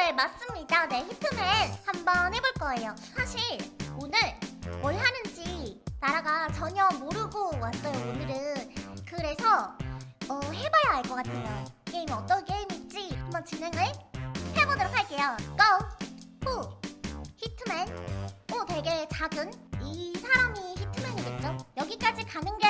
네 맞습니다 네 히트맨 한번 해볼 거예요 사실 오늘 뭘 하는지 나라가 전혀 모르고 왔어요 오늘은 그래서 어, 해봐야 알 것 같아요 게임이 어떤 게임일지 한번 진행을 해보도록 할게요 고! 후! 히트맨 오 되게 작은 이 사람이 히트맨이겠죠? 여기까지 가는 게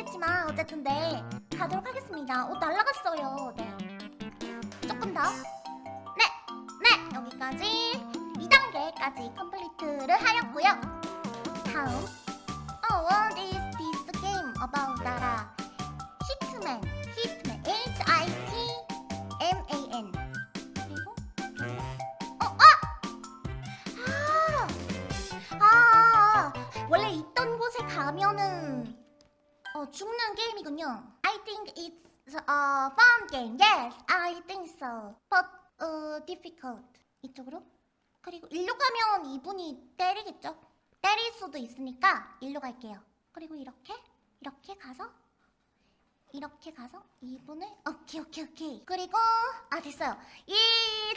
모르겠지만 어쨌든 네 가도록 하겠습니다 어 날라갔어요 네 조금 더 네! 네! 여기까지 2단계까지 컴플리트를 하였고요 다음 Oh, what is this game about 나라 어, 죽는 게임이군요 I think it's a fun game Yes, I think so But uh, difficult 이쪽으로 그리고 일로 가면 이분이 때리겠죠? 때릴 수도 있으니까 일로 갈게요. 그리고 이렇게 이렇게 가서 이렇게 가서 이분을 오케이 오케이 오케이 그리고 아 됐어요. 이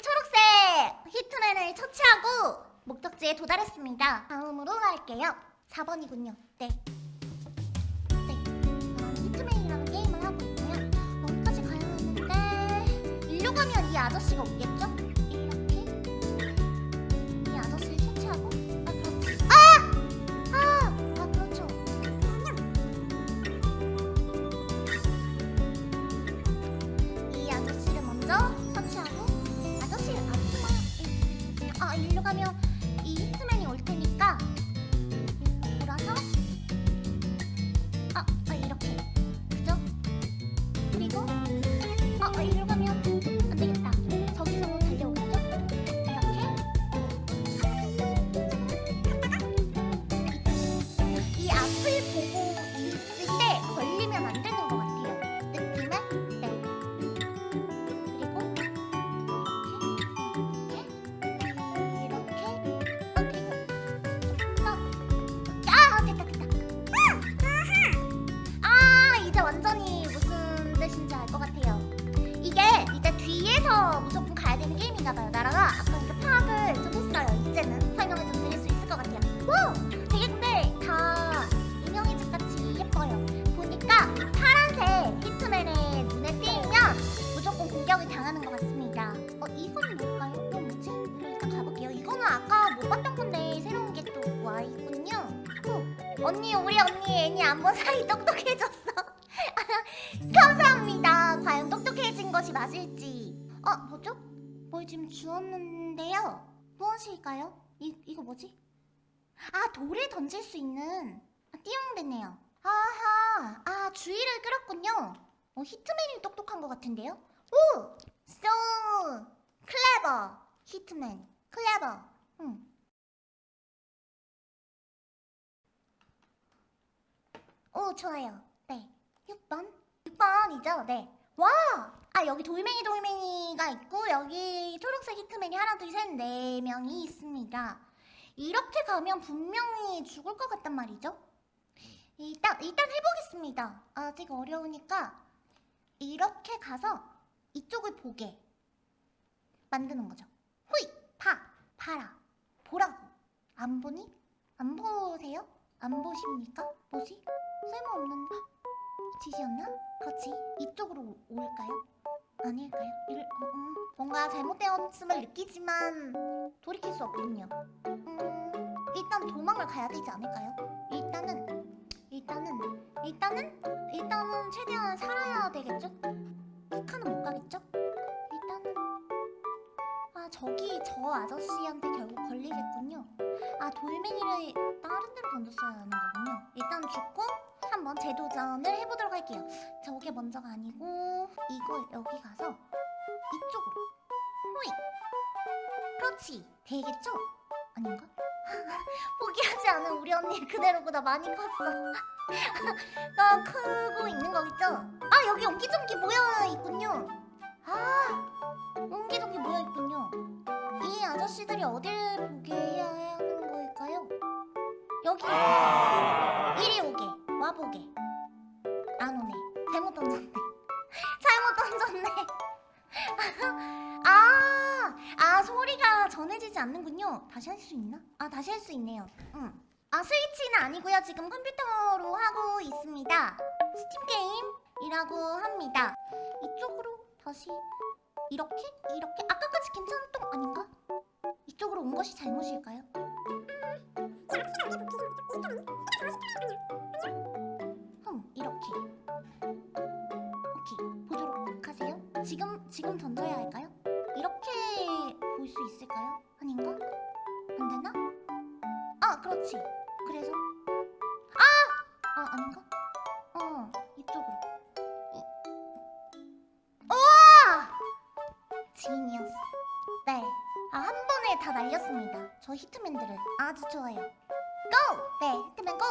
초록색 히트맨을 처치하고 목적지에 도달했습니다. 다음으로 갈게요. 4번이군요. 네. 가면 이 아저씨가 오겠죠? 무조건 가야 되는 게임인가봐요. 나라가 아까 이렇게 파악을 좀 했어요. 이제는 설명을 좀 드릴 수 있을 것 같아요. 와 되게 근데 다 인형의 집 같이 예뻐요. 보니까 이 파란색 히트맨의 눈에 띄면 무조건 공격을 당하는 것 같습니다. 어 이건 뭘까요? 이거 뭐지? 일단 가볼게요. 이거는 아까 못 봤던 건데 새로운 게 또 와 있군요. 어, 언니 우리 언니 애니 안본 사이 똑똑해졌어. 감사합니다. 과연 똑똑해진 것이 맞을지. 어 뭐죠? 뭘 지금 주었는데요. 무엇일까요? 이 이거 뭐지? 아 돌을 던질 수 있는 아, 띠용 됐네요. 아하 아 주의를 끌었군요. 어 히트맨이 똑똑한 것 같은데요? 오! So clever 히트맨. clever. 응. 오 좋아요. 네. 6번? 6번이죠? 네 와 아 여기 돌멩이 돌멩이가 있고 여기 초록색 히트맨이 하나 둘 셋 네 명이 있습니다 이렇게 가면 분명히 죽을 것 같단 말이죠. 일단 일단 해보겠습니다. 아직 어려우니까 이렇게 가서 이쪽을 보게 만드는 거죠. 후이 파 파라 보라고 안 보니? 안 보세요? 안 보십니까? 뭐지? 쓸모없는 짓이었나? 그렇지 이쪽으로 올까요? 아닐까요? 일, 어, 음, 뭔가 잘못되었음을 느끼지만 돌이킬 수 없군요. 음, 일단 도망을 가야 되지 않을까요? 일단은 일단은 일단은 일단은 최대한 살아야 되겠죠? 북한은 못 가겠죠? 일단은 아 저기 저 아저씨한테 결국 걸리겠군요. 아 돌멩이를 다른 데로 던졌어야 하는 거군요. 일단 죽고 한번 재도전을 해보도록 할게요. 저게 먼저가 아니고 이걸 여기 가서 이쪽으로 호이 그렇지 되겠죠? 아닌가? 포기하지 않은 우리 언니 그대로보다 많이 컸어. 더 크고 있는 거겠죠? 아 여기 옹기종기 모여 있군요. 아 옹기종기 모여 있군요. 이 아저씨들이 어딜 보게 해야 하는 걸까요? 여기 이리 와보게 안 오네 잘못 던졌네 잘못 던졌네 아, 아 소리가 전해지지 않는군요 다시 할 수 있나? 아 다시 할 수 있네요 응. 아 스위치는 아니고요 지금 컴퓨터로 하고 있습니다 스팀 게임이라고 합니다 이쪽으로 다시 이렇게? 이렇게? 아까까지 괜찮았던 거 아닌가? 이쪽으로 온 것이 잘못일까요? 아! 아 아닌가? 어 이쪽으로 이- 우와! 지니어스 네. 아, 한 번에 다 날렸습니다. 저 히트맨들을. 아주 좋아요. 고! 네, 히트맨 고!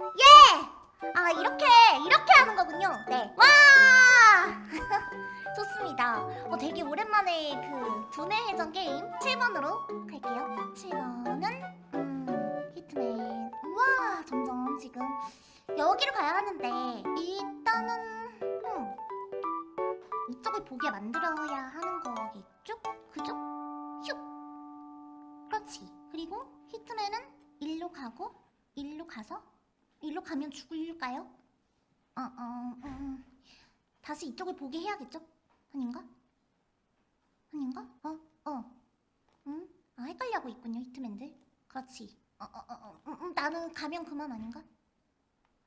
예! 아, 이렇게, 이렇게 하는 거군요. 네. 와! 좋습니다. 어, 되게 오랜만에 그 두뇌 해전 게임 7번으로 갈게요. 7번은, 음, 히트맨. 점점 지금 여기로 가야 하는데, 일단은, 음, 이쪽을 보게 만들어야 하는 거겠죠? 그죠? 슉! 그렇지. 그리고 히트맨은 일로 가고 일로 가서 일로 가면 죽을까요? 어, 어, 음. 다시 이쪽을 보게 해야겠죠? 아닌가? 아닌가? 어, 어. 음? 아, 헷갈려하고 있군요, 히트맨들. 그렇지. 어, 어, 어, 어. 음, 음, 나는 가면 그만 아닌가?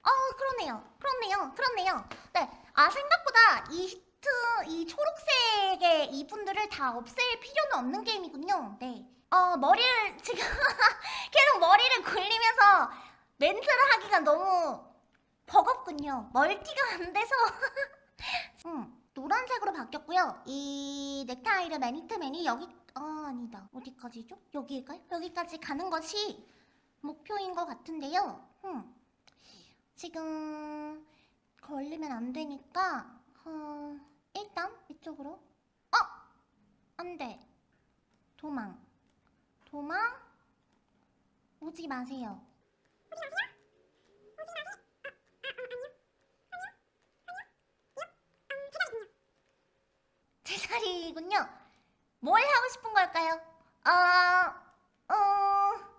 어, 그렇네요. 그렇네요. 그렇네요. 네. 아, 생각보다 이 히트, 이 초록색의 이분들을 다 없앨 필요는 없는 게임이군요. 네. 어, 머리를 지금 계속 머리를 굴리면서 멘트를 하기가 너무 버겁군요. 멀티가 안 돼서. 음, 노란색으로 바뀌었고요. 이 넥타이를 매니트맨이 여기, 아, 아니다. 어디까지죠? 여기일까요? 여기까지 가는 것이 목표인 것 같은데요. 음. 지금 걸리면 안 되니까 어, 일단 이쪽으로 어! 안 돼. 도망. 도망. 오지 마세요. 제 자리군요. 뭘 하고 싶은 걸까요? 어, 어, 어,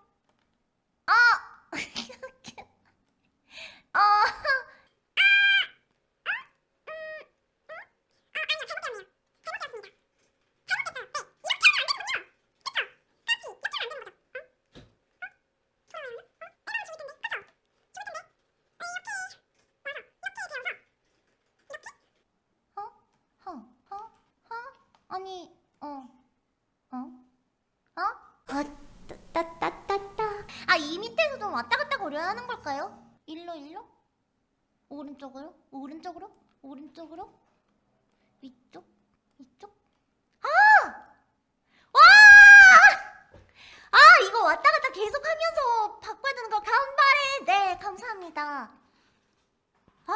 어, 허, 허, 허? 아니, 어, 어, 어? 아, 따, 따, 따, 따. 아, 이 밑에서 좀 왔다 갔다 거려야 하는 걸까요? 일로, 일로? 오른쪽으로? 오른쪽으로? 오른쪽으로? 위쪽? 이쪽? 아! 와! 아, 이거 왔다 갔다 계속 하면서 바꿔야 되는 거 간발에 네, 감사합니다. 아,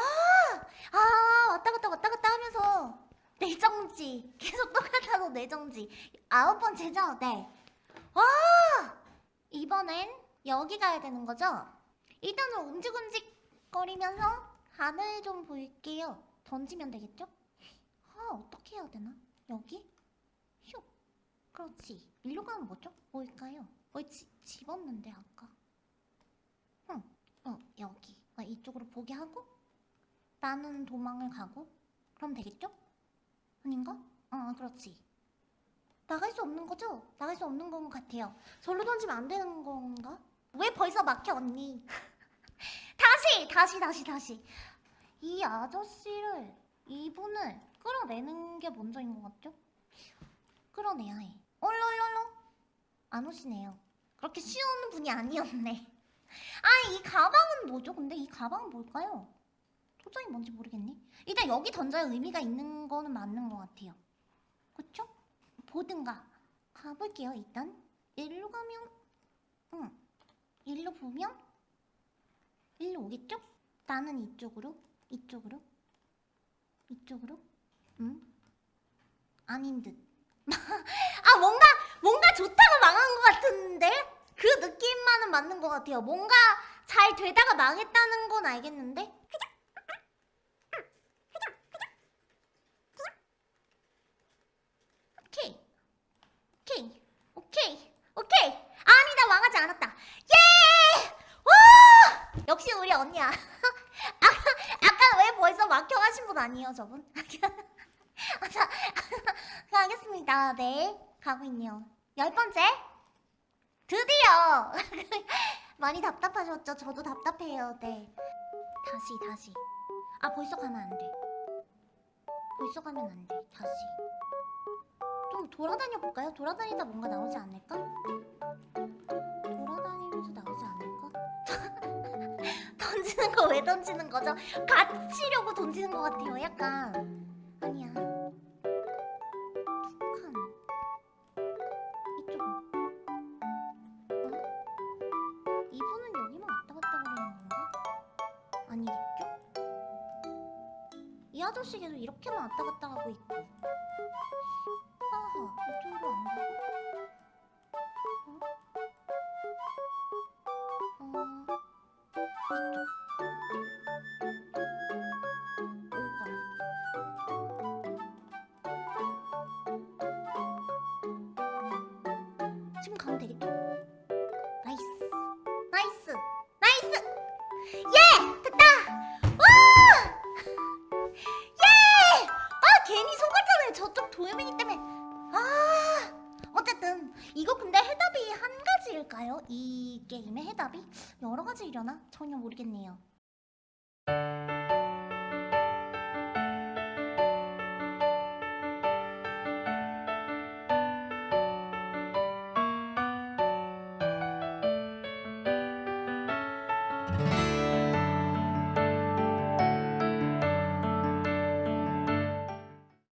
아, 왔다 갔다 왔다 갔다 하면서 내정지 계속 똑같아서 내정지 아홉 번째죠? 네. 와 이번엔 여기 가야 되는 거죠? 일단은 움직움직 거리면서 하늘 좀 볼게요. 던지면 되겠죠? 아 어떻게 해야 되나? 여기? 슉 그렇지. 일로 가면 뭐죠? 뭘까요? 뭘 지, 집었는데 아까. 응, 어 여기. 아, 이쪽으로 보게 하고 나는 도망을 가고 그럼 되겠죠? 아닌가? 어, 그렇지. 나갈 수 없는 거죠? 나갈 수 없는 건 같아요. 절로 던지면 안 되는 건가? 왜 벌써 막혀, 언니? 다시, 다시, 다시, 다시. 이 아저씨를, 이분을 끌어내는 게 먼저인 것 같죠? 끌어내야 해. 어? 얼얼얼얼 안 오시네요. 그렇게 쉬운 분이 아니었네. 아, 이 가방은 뭐죠? 근데 이 가방은 뭘까요? 도저히 뭔지 모르겠네. 일단 여기 던져야 의미가 있는 거는 맞는 것 같아요. 그쵸? 보든가 가볼게요. 일단 일로 가면, 응, 일로 보면 일로 오겠죠? 나는 이쪽으로, 이쪽으로, 이쪽으로, 응? 아닌 듯. 아 뭔가 뭔가 좋다가 망한 것 같은데 그 느낌만은 맞는 것 같아요. 뭔가 잘 되다가 망했다는 건 알겠는데. 오케이, 오케이, 오케이, 오케이. 아니다 망하지 않았다. 예! 와! 역시 우리 언니야. 아까 아까 왜 벌써 막혀가신 분 아니에요, 저분? 아, 자, 가겠습니다. 네, 가고 있네요. 열 번째. 드디어! 많이 답답하셨죠? 저도 답답해요. 네. 다시, 다시. 아, 벌써 가면 안 돼. 벌써 가면 안 돼. 다시. 좀 돌아다녀 볼까요? 돌아다니다 뭔가 나오지 않을까? 던지는 거 왜 던지는 거죠? 갇히려고 던지는 것 같아요. 약간. 아니야. 두 칸. 이쪽은. 어? 이분은 여기만 왔다 갔다 거리는 건가? 아니겠죠? 이 아저씨 계속 이렇게만 왔다 갔다 하고 있고. 아하, 이쪽으로 안 지금 가면 되겠죠? nice nice nice yeah! 됐다! 와! yeah! 아 괜히 속았잖아요 저쪽 도요민이 때문에 아 어쨌든 이거 근데 해답이 한 가지일까요? 이 게임의 해답이? 여러 가지이려나? 전혀 모르겠네요